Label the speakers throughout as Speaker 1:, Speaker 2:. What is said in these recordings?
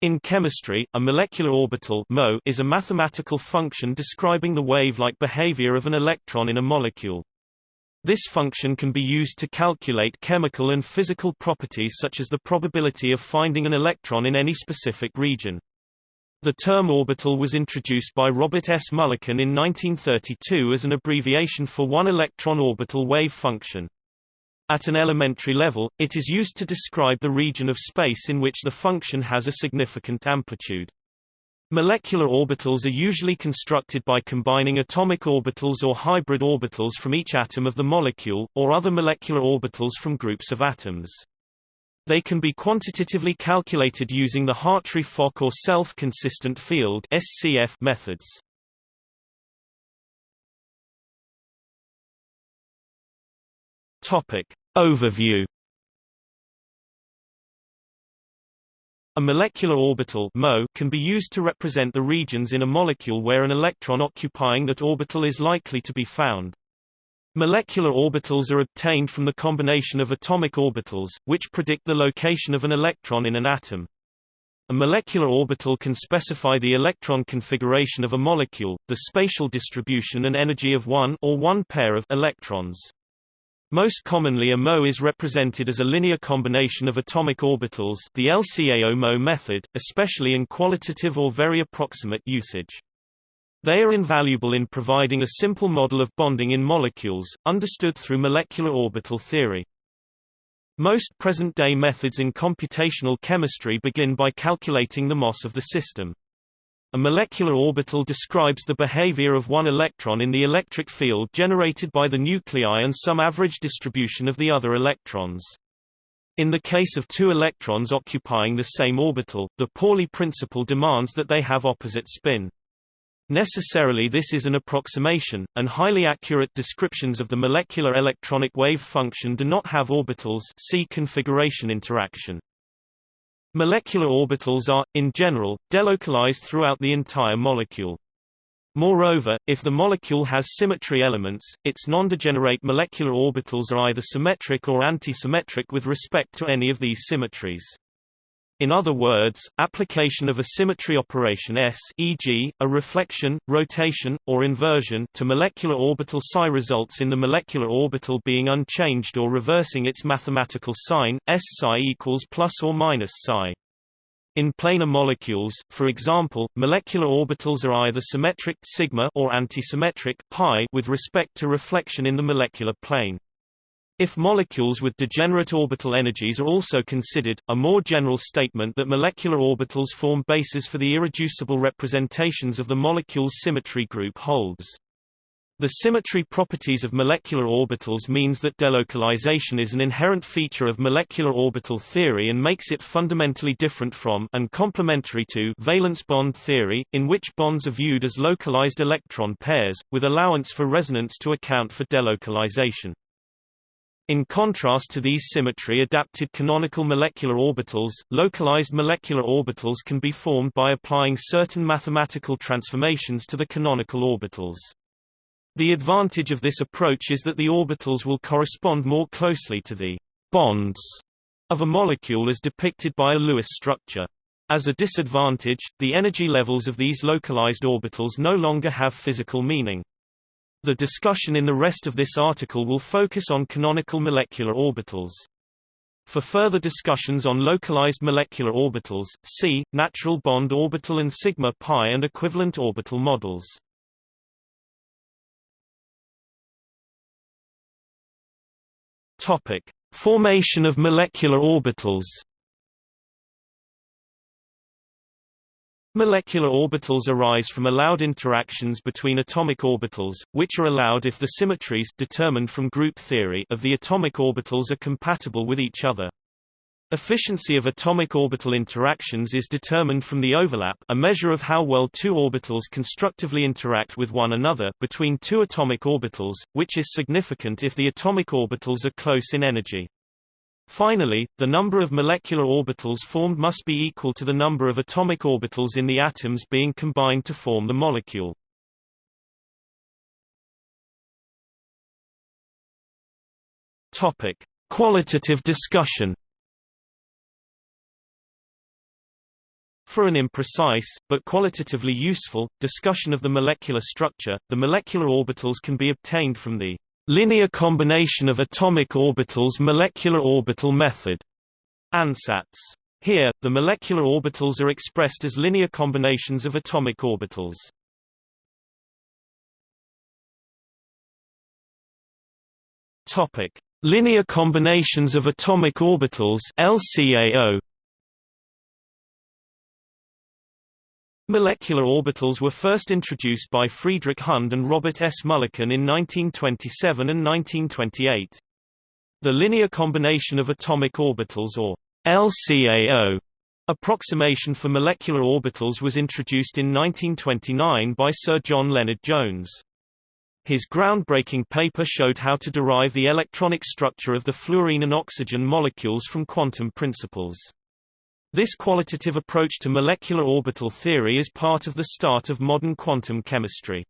Speaker 1: In chemistry, a molecular orbital MO is a mathematical function describing the wave-like behavior of an electron in a molecule. This function can be used to calculate chemical and physical properties such as the probability of finding an electron in any specific region. The term orbital was introduced by Robert S. Mulliken in 1932 as an abbreviation for one electron orbital wave function. At an elementary level, it is used to describe the region of space in which the function has a significant amplitude. Molecular orbitals are usually constructed by combining atomic orbitals or hybrid orbitals from each atom of the molecule, or other molecular orbitals from groups of atoms. They can be quantitatively calculated using the Hartree-Fock or self-consistent field (SCF) methods. Topic. Overview A molecular orbital MO can be used to represent the regions in a molecule where an electron occupying that orbital is likely to be found. Molecular orbitals are obtained from the combination of atomic orbitals, which predict the location of an electron in an atom. A molecular orbital can specify the electron configuration of a molecule, the spatial distribution and energy of one or one pair of electrons. Most commonly a MO is represented as a linear combination of atomic orbitals the LCAO-MO method, especially in qualitative or very approximate usage. They are invaluable in providing a simple model of bonding in molecules, understood through molecular orbital theory. Most present-day methods in computational chemistry begin by calculating the MOS of the system. A molecular orbital describes the behavior of one electron in the electric field generated by the nuclei and some average distribution of the other electrons. In the case of two electrons occupying the same orbital, the Pauli principle demands that they have opposite spin. Necessarily this is an approximation, and highly accurate descriptions of the molecular electronic wave function do not have orbitals see configuration interaction. Molecular orbitals are, in general, delocalized throughout the entire molecule. Moreover, if the molecule has symmetry elements, its nondegenerate molecular orbitals are either symmetric or antisymmetric with respect to any of these symmetries. In other words, application of a symmetry operation S e.g., a reflection, rotation, or inversion to molecular orbital psi results in the molecular orbital being unchanged or reversing its mathematical sign, S psi equals plus or minus psi. In planar molecules, for example, molecular orbitals are either symmetric sigma or antisymmetric pi with respect to reflection in the molecular plane. If molecules with degenerate orbital energies are also considered, a more general statement that molecular orbitals form bases for the irreducible representations of the molecule's symmetry group holds. The symmetry properties of molecular orbitals means that delocalization is an inherent feature of molecular orbital theory and makes it fundamentally different from and complementary to valence bond theory, in which bonds are viewed as localized electron pairs, with allowance for resonance to account for delocalization. In contrast to these symmetry-adapted canonical molecular orbitals, localized molecular orbitals can be formed by applying certain mathematical transformations to the canonical orbitals. The advantage of this approach is that the orbitals will correspond more closely to the bonds of a molecule as depicted by a Lewis structure. As a disadvantage, the energy levels of these localized orbitals no longer have physical meaning. The discussion in the rest of this article will focus on canonical molecular orbitals. For further discussions on localized molecular orbitals, see, natural bond orbital and sigma pi and equivalent orbital models. Topic. Formation of molecular orbitals Molecular orbitals arise from allowed interactions between atomic orbitals, which are allowed if the symmetries determined from group theory of the atomic orbitals are compatible with each other. Efficiency of atomic orbital interactions is determined from the overlap a measure of how well two orbitals constructively interact with one another between two atomic orbitals, which is significant if the atomic orbitals are close in energy. Finally, the number of molecular orbitals formed must be equal to the number of atomic orbitals in the atoms being combined to form the molecule. Topic: Qualitative discussion. For an imprecise, but qualitatively useful, discussion of the molecular structure, the molecular orbitals can be obtained from the linear combination of atomic orbitals molecular orbital method ansatz. Here, the molecular orbitals are expressed as linear combinations of atomic orbitals. Topic: Linear combinations of atomic orbitals LCAO. Molecular orbitals were first introduced by Friedrich Hund and Robert S. Mulliken in 1927 and 1928. The linear combination of atomic orbitals or LCAO approximation for molecular orbitals was introduced in 1929 by Sir John Lennard-Jones. His groundbreaking paper showed how to derive the electronic structure of the fluorine and oxygen molecules from quantum principles. This qualitative approach to molecular orbital theory is part of the start of modern quantum chemistry.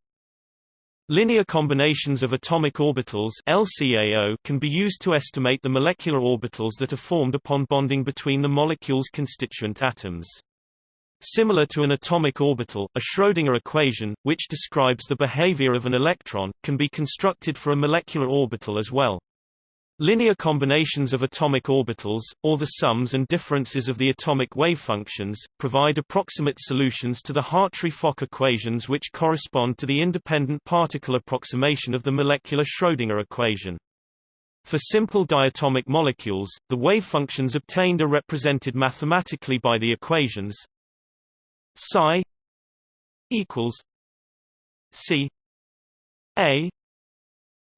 Speaker 1: Linear combinations of atomic orbitals LCAO can be used to estimate the molecular orbitals that are formed upon bonding between the molecule's constituent atoms. Similar to an atomic orbital, a Schrödinger equation, which describes the behavior of an electron, can be constructed for a molecular orbital as well. Linear combinations of atomic orbitals, or the sums and differences of the atomic wave functions, provide approximate solutions to the Hartree-Fock equations which correspond to the independent particle approximation of the molecular Schrödinger equation. For simple diatomic molecules, the wave functions obtained are represented mathematically by the equations psi equals C A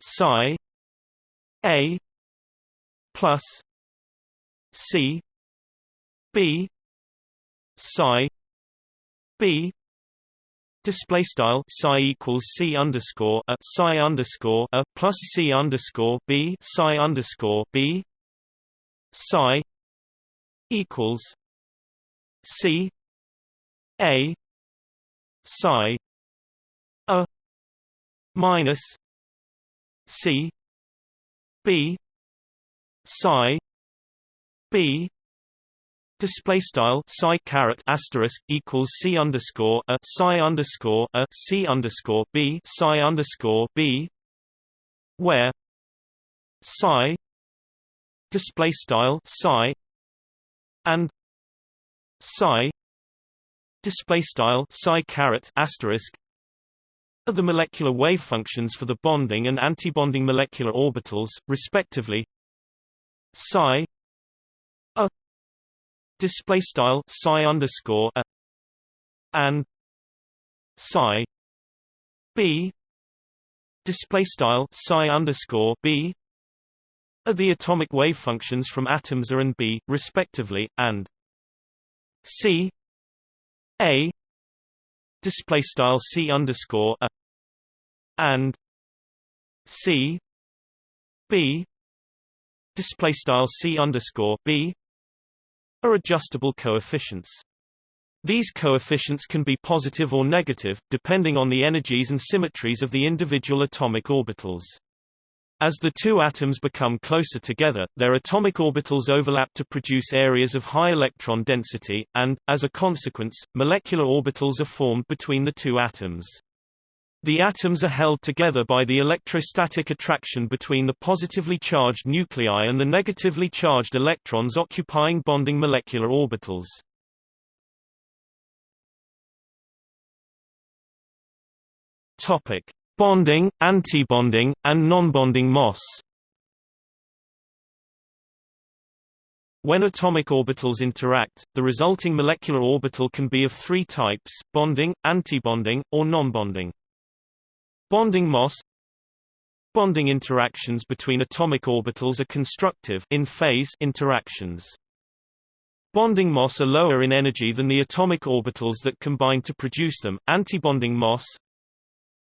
Speaker 1: psi A plus C B psi B Display style psi equals c underscore a psi underscore a plus c underscore b psi underscore b psi equals c a psi a minus c b psi b Display style psi caret asterisk equals c underscore a psi underscore a c underscore b psi underscore b, where psi display style psi and psi display style psi caret asterisk are the molecular wave functions for the bonding and antibonding molecular orbitals, respectively psi a display style psi underscore a and psi b display style psi underscore b are the atomic wave functions from atoms A and B, respectively, and C A display style C underscore a and C B display style c underscore b are adjustable coefficients. These coefficients can be positive or negative, depending on the energies and symmetries of the individual atomic orbitals. As the two atoms become closer together, their atomic orbitals overlap to produce areas of high electron density, and, as a consequence, molecular orbitals are formed between the two atoms. The atoms are held together by the electrostatic attraction between the positively charged nuclei and the negatively charged electrons occupying bonding molecular orbitals. Topic: Bonding, antibonding, and nonbonding MOS. When atomic orbitals interact, the resulting molecular orbital can be of three types, bonding, antibonding, or nonbonding. Bonding MOS Bonding interactions between atomic orbitals are constructive in phase interactions. Bonding MOS are lower in energy than the atomic orbitals that combine to produce them. Antibonding MOS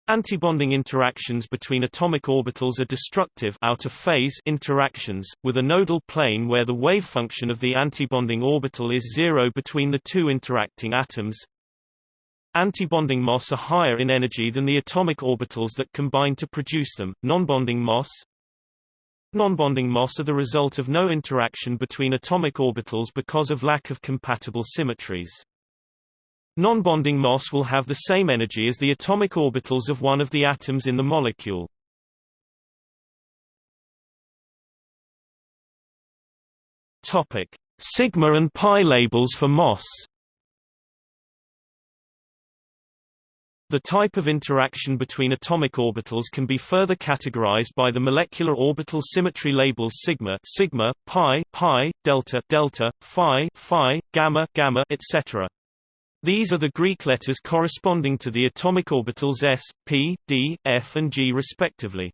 Speaker 1: Antibonding interactions between atomic orbitals are destructive out of phase interactions, with a nodal plane where the wave function of the antibonding orbital is zero between the two interacting atoms. Antibonding MOS are higher in energy than the atomic orbitals that combine to produce them. Nonbonding MOS Nonbonding MOS are the result of no interaction between atomic orbitals because of lack of compatible symmetries. Non-bonding MOS will have the same energy as the atomic orbitals of one of the atoms in the molecule. Topic: Sigma and pi labels for MOS. The type of interaction between atomic orbitals can be further categorized by the molecular orbital symmetry labels sigma, sigma, pi, pi, delta, delta, phi, phi, gamma, gamma, etc. These are the Greek letters corresponding to the atomic orbitals s, p, d, f and g respectively.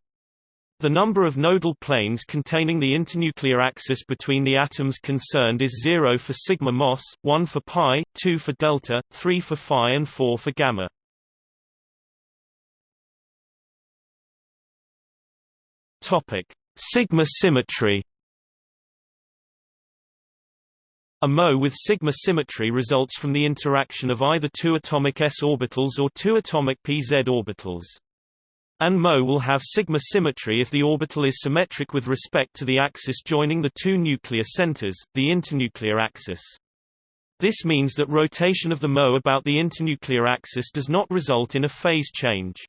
Speaker 1: The number of nodal planes containing the internuclear axis between the atoms concerned is 0 for sigma MOS, 1 for pi, 2 for delta, 3 for phi and 4 for gamma. Topic: Sigma symmetry A MO with sigma symmetry results from the interaction of either two atomic s orbitals or two atomic pz orbitals. An MO will have sigma symmetry if the orbital is symmetric with respect to the axis joining the two nuclear centers, the internuclear axis. This means that rotation of the MO about the internuclear axis does not result in a phase change.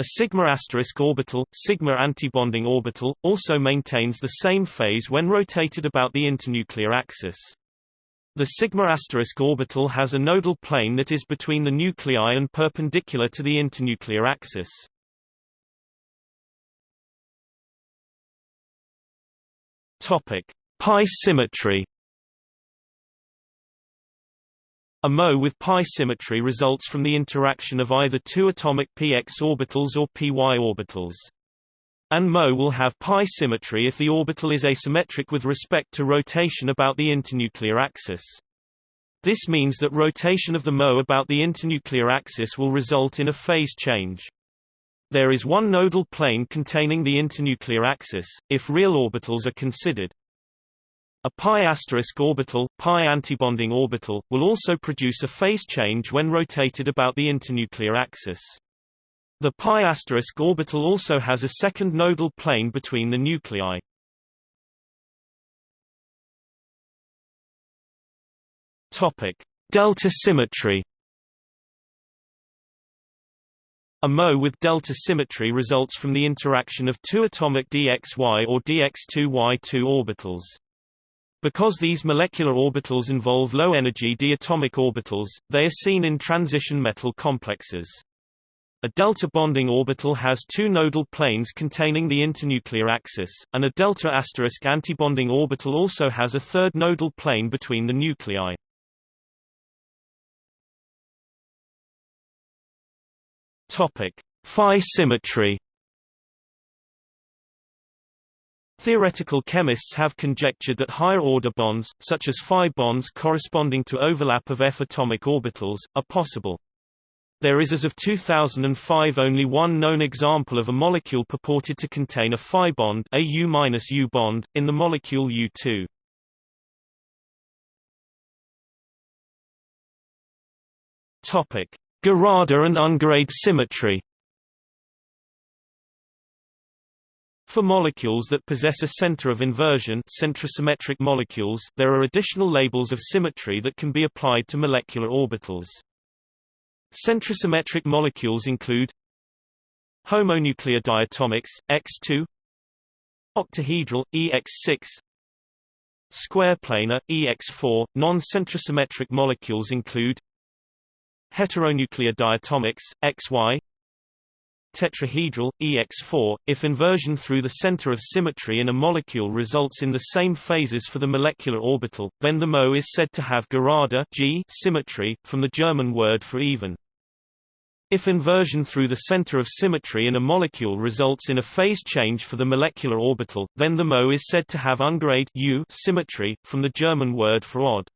Speaker 1: A sigma asterisk orbital, sigma antibonding orbital, also maintains the same phase when rotated about the internuclear axis. The sigma asterisk orbital has a nodal plane that is between the nuclei and perpendicular to the internuclear axis. Topic: Pi symmetry. A MO with pi symmetry results from the interaction of either two atomic px orbitals or py orbitals. An MO will have pi symmetry if the orbital is asymmetric with respect to rotation about the internuclear axis. This means that rotation of the MO about the internuclear axis will result in a phase change. There is one nodal plane containing the internuclear axis, if real orbitals are considered. A pi asterisk orbital, pi antibonding orbital, will also produce a phase change when rotated about the internuclear axis. The pi asterisk orbital also has a second nodal plane between the nuclei. Topic: Delta symmetry. A MO with delta symmetry results from the interaction of two atomic dxy or dx2y2 orbitals. Because these molecular orbitals involve low-energy d atomic orbitals, they are seen in transition metal complexes. A delta bonding orbital has two nodal planes containing the internuclear axis, and a delta asterisk antibonding orbital also has a third nodal plane between the nuclei. Topic: Phi symmetry. Theoretical chemists have conjectured that higher-order bonds, such as phi bonds corresponding to overlap of f atomic orbitals, are possible. There is as of 2005 only one known example of a molecule purported to contain a phi bond, a U-U bond, in the molecule U2. Topic: Gerade and Ungerade symmetry. For molecules that possess a center of inversion centrosymmetric molecules, there are additional labels of symmetry that can be applied to molecular orbitals. Centrosymmetric molecules include homonuclear diatomics, X2 octahedral, EX6 square planar, EX4. Non-centrosymmetric molecules include heteronuclear diatomics, XY tetrahedral, EX4. If inversion through the center of symmetry in a molecule results in the same phases for the molecular orbital, then the MO is said to have Gerade G symmetry, from the German word for even. If inversion through the center of symmetry in a molecule results in a phase change for the molecular orbital, then the MO is said to have ungerade U symmetry, from the German word for odd.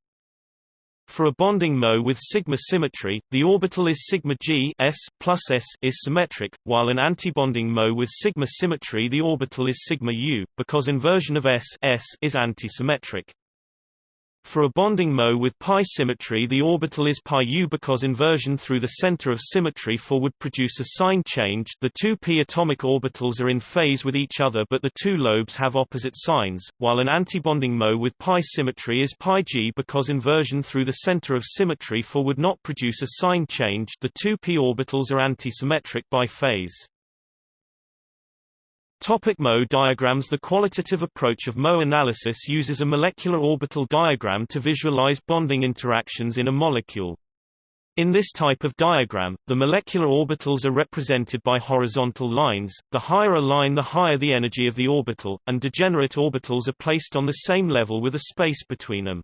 Speaker 1: For a bonding MO with sigma symmetry, the orbital is sigma g s plus s is symmetric, while an antibonding MO with sigma symmetry the orbital is sigma u, because inversion of s, s is antisymmetric. For a bonding Mo with pi symmetry the orbital is pi u because inversion through the center of symmetry for would produce a sign change the two p atomic orbitals are in phase with each other but the two lobes have opposite signs, while an antibonding Mo with pi symmetry is pi g because inversion through the center of symmetry for would not produce a sign change the two p orbitals are antisymmetric by phase. Topic Mo diagrams The qualitative approach of Mo analysis uses a molecular orbital diagram to visualize bonding interactions in a molecule. In this type of diagram, the molecular orbitals are represented by horizontal lines, the higher a line the higher the energy of the orbital, and degenerate orbitals are placed on the same level with a space between them.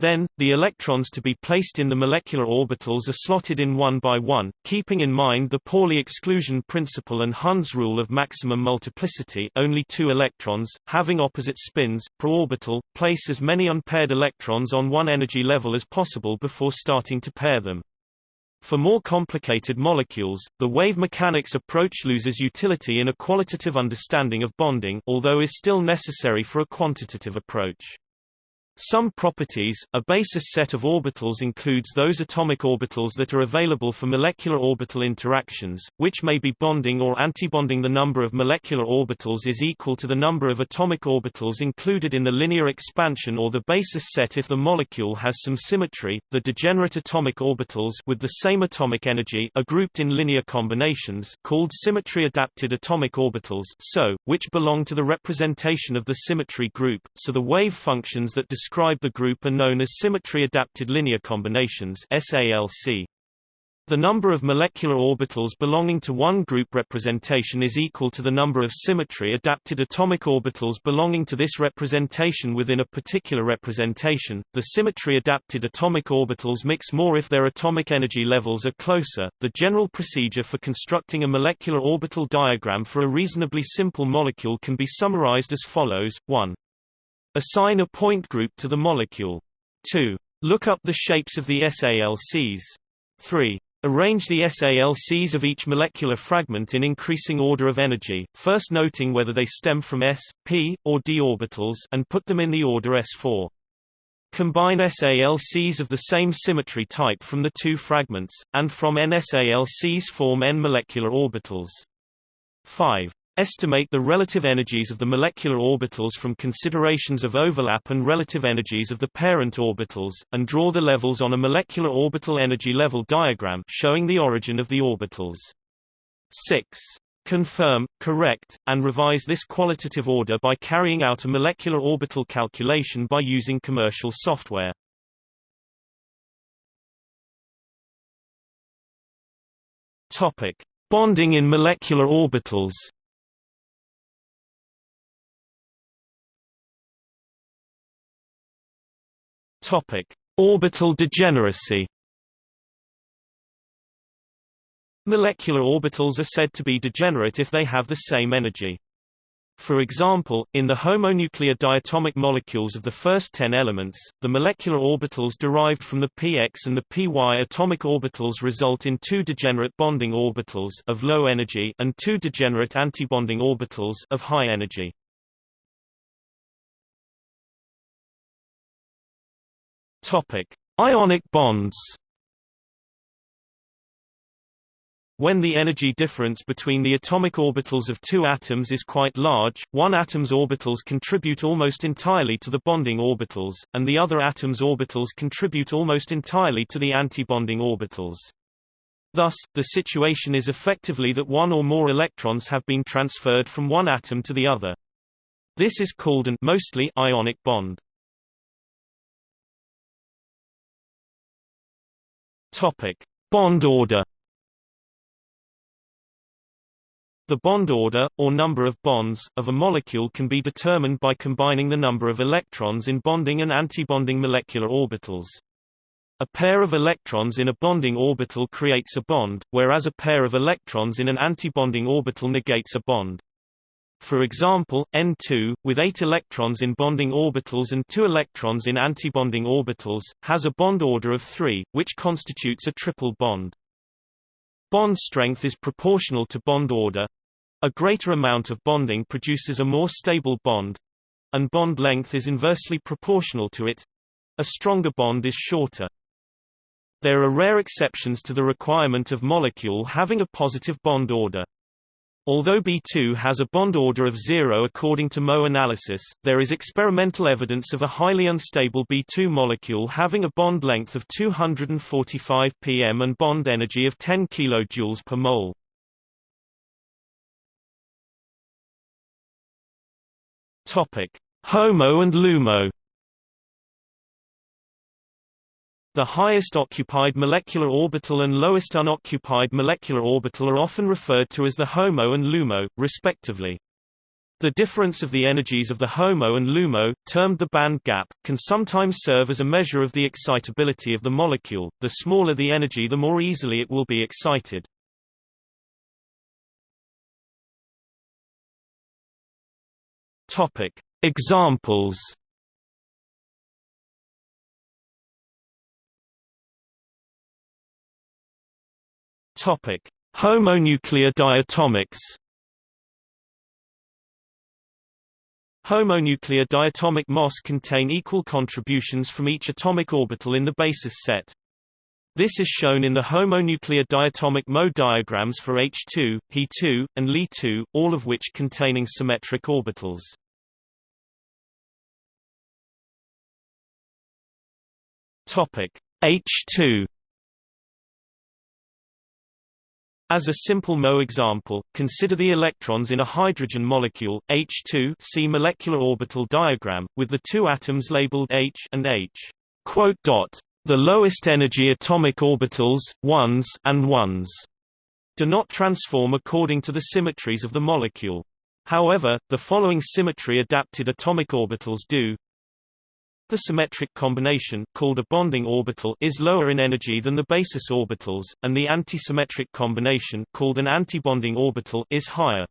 Speaker 1: Then, the electrons to be placed in the molecular orbitals are slotted in one by one, keeping in mind the Pauli exclusion principle and Hund's rule of maximum multiplicity only two electrons, having opposite spins, per orbital, place as many unpaired electrons on one energy level as possible before starting to pair them. For more complicated molecules, the wave mechanics approach loses utility in a qualitative understanding of bonding although is still necessary for a quantitative approach. Some properties, a basis set of orbitals includes those atomic orbitals that are available for molecular orbital interactions, which may be bonding or antibonding. The number of molecular orbitals is equal to the number of atomic orbitals included in the linear expansion or the basis set if the molecule has some symmetry. The degenerate atomic orbitals with the same atomic energy are grouped in linear combinations called symmetry-adapted atomic orbitals SO, which belong to the representation of the symmetry group, so the wave functions that describe describe the group are known as symmetry-adapted linear combinations SALC. The number of molecular orbitals belonging to one group representation is equal to the number of symmetry-adapted atomic orbitals belonging to this representation within a particular representation. The symmetry-adapted atomic orbitals mix more if their atomic energy levels are closer. The general procedure for constructing a molecular orbital diagram for a reasonably simple molecule can be summarized as follows: 1. Assign a point group to the molecule. 2. Look up the shapes of the SALCs. 3. Arrange the SALCs of each molecular fragment in increasing order of energy, first noting whether they stem from s, p, or d orbitals and put them in the order s4. Combine SALCs of the same symmetry type from the two fragments, and from n SALCs form n molecular orbitals. 5. Estimate the relative energies of the molecular orbitals from considerations of overlap and relative energies of the parent orbitals, and draw the levels on a molecular orbital energy level diagram showing the origin of the orbitals. 6. Confirm, correct, and revise this qualitative order by carrying out a molecular orbital calculation by using commercial software. Topic: Bonding in molecular orbitals. Topic: Orbital degeneracy. Molecular orbitals are said to be degenerate if they have the same energy. For example, in the homonuclear diatomic molecules of the first 10 elements, the molecular orbitals derived from the px and the py atomic orbitals result in two degenerate bonding orbitals of low energy and two degenerate antibonding orbitals of high energy. Topic: Ionic bonds. When the energy difference between the atomic orbitals of two atoms is quite large, one atom's orbitals contribute almost entirely to the bonding orbitals, and the other atom's orbitals contribute almost entirely to the antibonding orbitals. Thus, the situation is effectively that one or more electrons have been transferred from one atom to the other. This is called an mostly ionic bond. Topic: Bond order. The bond order, or number of bonds, of a molecule can be determined by combining the number of electrons in bonding and antibonding molecular orbitals. A pair of electrons in a bonding orbital creates a bond, whereas a pair of electrons in an antibonding orbital negates a bond. For example, N2, with 8 electrons in bonding orbitals and 2 electrons in antibonding orbitals, has a bond order of 3, which constitutes a triple bond. Bond strength is proportional to bond order. A greater amount of bonding produces a more stable bond, and bond length is inversely proportional to it. a stronger bond is shorter. There are rare exceptions to the requirement of molecule having a positive bond order. Although B2 has a bond order of zero according to Mo analysis, there is experimental evidence of a highly unstable B2 molecule having a bond length of 245 pm and bond energy of 10 kJ per mole. HOMO and LUMO The highest occupied molecular orbital and lowest unoccupied molecular orbital are often referred to as the HOMO and LUMO, respectively. The difference of the energies of the HOMO and LUMO, termed the band gap, can sometimes serve as a measure of the excitability of the molecule. The smaller the energy the more easily it will be excited. Topic. Examples Topic: Homonuclear diatomics. Homonuclear diatomic MOS contain equal contributions from each atomic orbital in the basis set. This is shown in the homonuclear diatomic Mo diagrams for H2, He2, and Li2, all of which containing symmetric orbitals. Topic H2 As a simple Mo example, consider the electrons in a hydrogen molecule, H2 see molecular orbital diagram, with the two atoms labeled H and H. The lowest energy atomic orbitals, 1s and 1s, do not transform according to the symmetries of the molecule. However, the following symmetry-adapted atomic orbitals do. The symmetric combination, called a bonding orbital, is lower in energy than the basis orbitals, and the antisymmetric combination, called an antibonding orbital, is higher.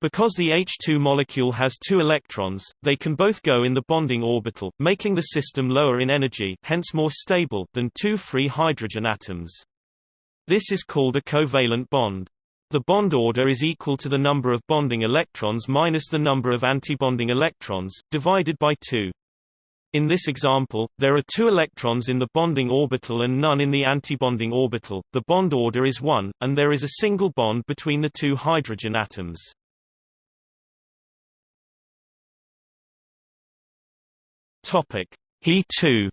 Speaker 1: Because the H2 molecule has two electrons, they can both go in the bonding orbital, making the system lower in energy hence more stable than two free hydrogen atoms. This is called a covalent bond. The bond order is equal to the number of bonding electrons minus the number of antibonding electrons, divided by 2. In this example, there are two electrons in the bonding orbital and none in the antibonding orbital, the bond order is 1, and there is a single bond between the two hydrogen atoms. He2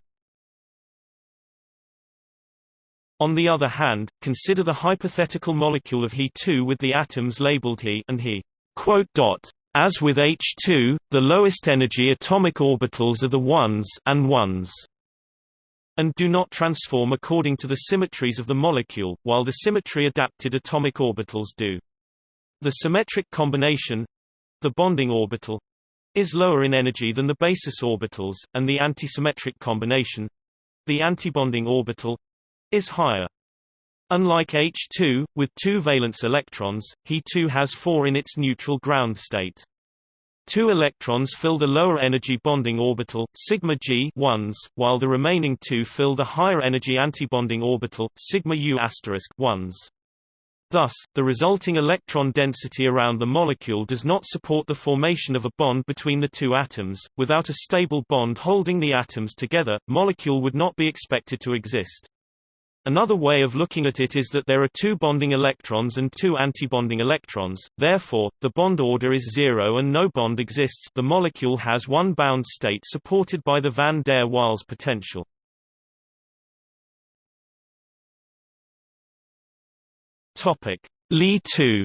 Speaker 1: On the other hand, consider the hypothetical molecule of He2 with the atoms labeled He and He. As with H2, the lowest energy atomic orbitals are the 1s and 1s and do not transform according to the symmetries of the molecule, while the symmetry-adapted atomic orbitals do. The symmetric combination the bonding orbital is lower in energy than the basis orbitals, and the antisymmetric combination the antibonding orbital is higher. Unlike H2, with two valence electrons, He2 has four in its neutral ground state. Two electrons fill the lower energy bonding orbital, sigma g ones, while the remaining two fill the higher energy antibonding orbital, sigma u ones. Thus, the resulting electron density around the molecule does not support the formation of a bond between the two atoms. Without a stable bond holding the atoms together, molecule would not be expected to exist. Another way of looking at it is that there are two bonding electrons and two antibonding electrons, therefore, the bond order is zero and no bond exists the molecule has one bound state supported by the van der Waals potential. Li2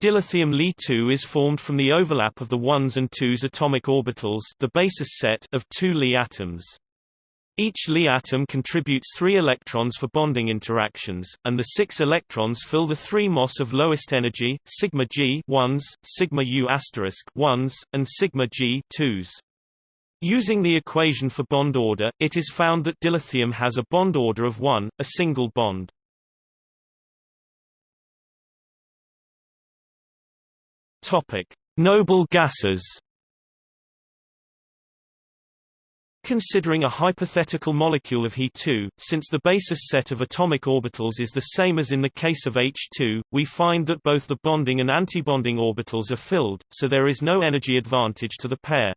Speaker 1: Dilithium Li2 is formed from the overlap of the 1s and 2s atomic orbitals the basis set of two Li atoms. Each Li atom contributes three electrons for bonding interactions, and the six electrons fill the three MOS of lowest energy, sigma g ones, sigma u ones, and sigma g twos. Using the equation for bond order, it is found that dilithium has a bond order of 1, a single bond. Topic: Noble gases. Considering a hypothetical molecule of He2, since the basis set of atomic orbitals is the same as in the case of H2, we find that both the bonding and antibonding orbitals are filled, so there is no energy advantage to the pair.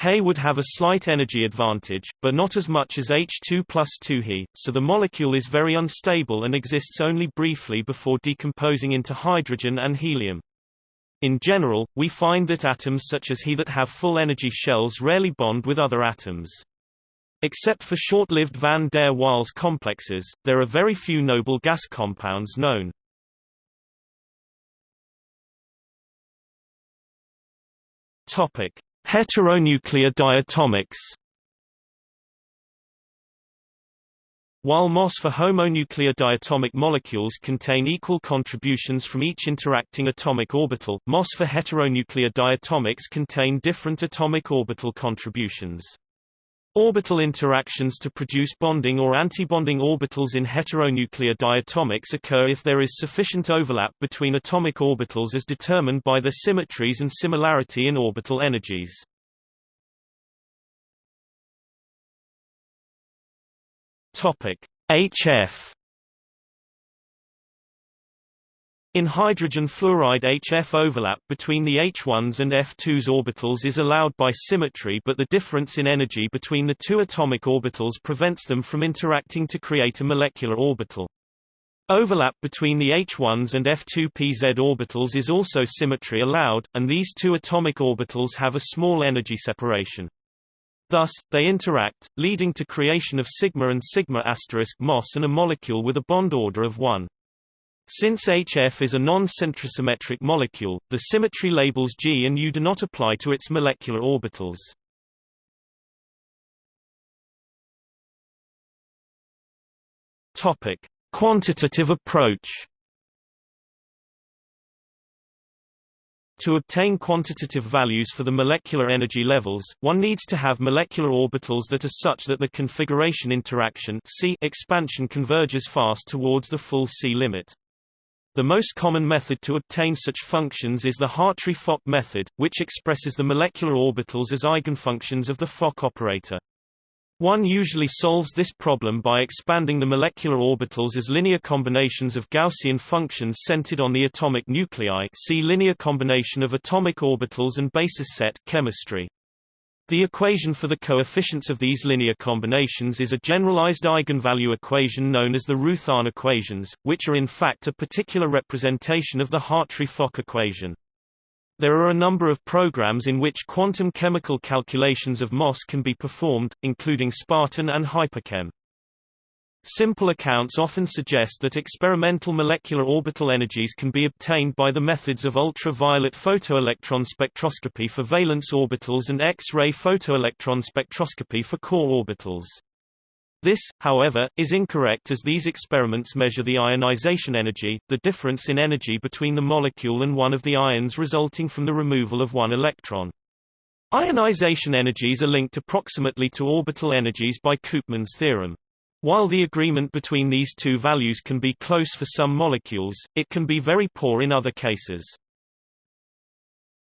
Speaker 1: He would have a slight energy advantage, but not as much as H2 plus 2 He, so the molecule is very unstable and exists only briefly before decomposing into hydrogen and helium. In general, we find that atoms such as He that have full energy shells rarely bond with other atoms. Except for short-lived van der Waals complexes, there are very few noble gas compounds known. Topic: Heteronuclear diatomics While MOS for homonuclear diatomic molecules contain equal contributions from each interacting atomic orbital, MOS for heteronuclear diatomics contain different atomic orbital contributions. Orbital interactions to produce bonding or antibonding orbitals in heteronuclear diatomics occur if there is sufficient overlap between atomic orbitals as determined by their symmetries and similarity in orbital energies. Topic: HF In hydrogen fluoride HF overlap between the H1s and F2s orbitals is allowed by symmetry but the difference in energy between the two atomic orbitals prevents them from interacting to create a molecular orbital. Overlap between the H1s and F2pz orbitals is also symmetry allowed, and these two atomic orbitals have a small energy separation. Thus, they interact, leading to creation of sigma and sigma asterisk MOS and a molecule with a bond order of 1. Since HF is a non-centrosymmetric molecule, the symmetry labels G and U do not apply to its molecular orbitals. Topic: Quantitative approach. To obtain quantitative values for the molecular energy levels, one needs to have molecular orbitals that are such that the configuration interaction C expansion converges fast towards the full C limit. The most common method to obtain such functions is the Hartree-Fock method, which expresses the molecular orbitals as eigenfunctions of the Fock operator. One usually solves this problem by expanding the molecular orbitals as linear combinations of Gaussian functions centered on the atomic nuclei see linear combination of atomic orbitals and basis set chemistry. The equation for the coefficients of these linear combinations is a generalized eigenvalue equation known as the Roothaan equations, which are in fact a particular representation of the Hartree-Fock equation. There are a number of programs in which quantum chemical calculations of MOS can be performed, including Spartan and Hyperchem. Simple accounts often suggest that experimental molecular orbital energies can be obtained by the methods of ultraviolet photoelectron spectroscopy for valence orbitals and X-ray photoelectron spectroscopy for core orbitals. This, however, is incorrect as these experiments measure the ionization energy, the difference in energy between the molecule and one of the ions resulting from the removal of one electron. Ionization energies are linked approximately to orbital energies by Koopman's theorem. While the agreement between these two values can be close for some molecules, it can be very poor in other cases.